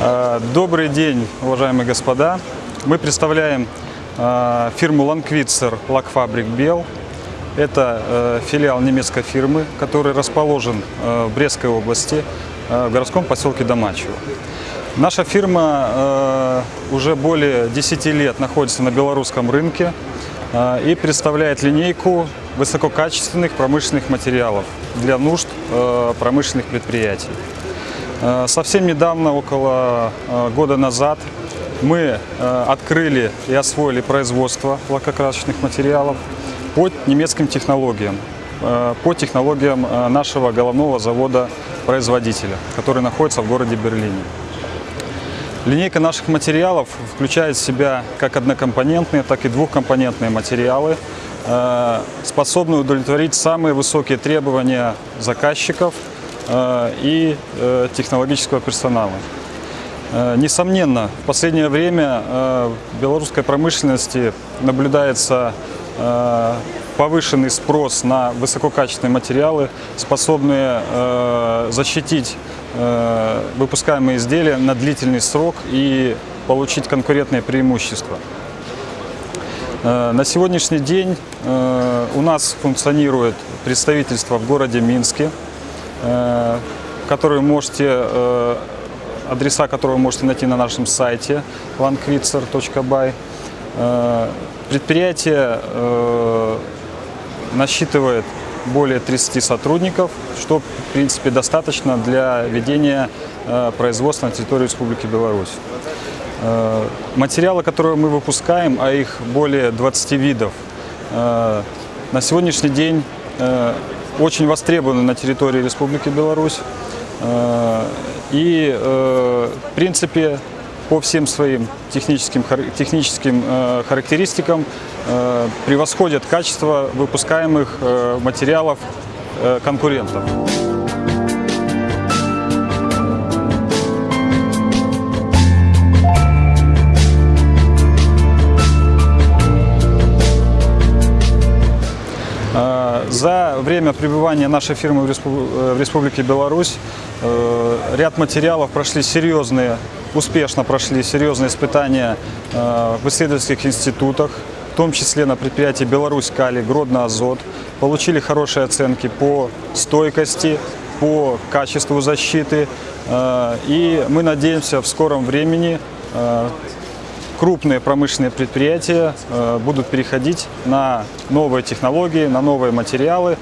Э, Добрый день, уважаемые господа. Мы представляем э, фирму Ланквитцер Лакфабрик Бел. Это э, филиал немецкой фирмы, который расположен в Брестской области, в городском поселке Домачево. Наша фирма уже более 10 лет находится на белорусском рынке и представляет линейку высококачественных промышленных материалов для нужд промышленных предприятий. Э, Совсем недавно, около э, года назад, мы э, открыли и освоили производство лакокрасочных материалов по немецким технологиям, по технологиям нашего головного завода-производителя, который находится в городе Берлине. Линейка наших материалов включает в себя как однокомпонентные, так и двухкомпонентные материалы, способные удовлетворить самые высокие требования заказчиков и э, технологического персонала. Э, Несомненно, в последнее время э, в белорусской промышленности наблюдается э, повышенный спрос на высококачественные материалы, способные э, защитить э, выпускаемые изделия на длительный срок и получить конкурентные преимущества. Э, На сегодняшний день э, у нас функционирует представительство в городе Минске, э, которое можете, э, адреса которого вы можете найти на нашем сайте lankwitzer.by. Э, Предприятие насчитывает более 30 сотрудников, что, в принципе, достаточно для ведения производства на территории Республики Беларусь. Материалы, которые мы выпускаем, а их более 20 видов, на сегодняшний день очень востребованы на территории Республики Беларусь. Э, И, э, в принципе, по всем своим техническим, техническим э, характеристикам превосходят качество выпускаемых материалов конкурентов. За время пребывания нашей фирмы в э, Республике Беларусь э, ряд материалов прошли серьезные, успешно прошли серьезные испытания э, в исследовательских институтах, в том числе на предприятии Беларусь Кали, Гродно Азот, получили хорошие оценки по стойкости, по качеству защиты. И мы надеемся в скором времени крупные промышленные предприятия э, будут переходить на новые технологии, на новые материалы,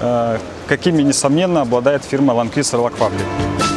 э, какими, несомненно, обладает фирма Lock Fabric.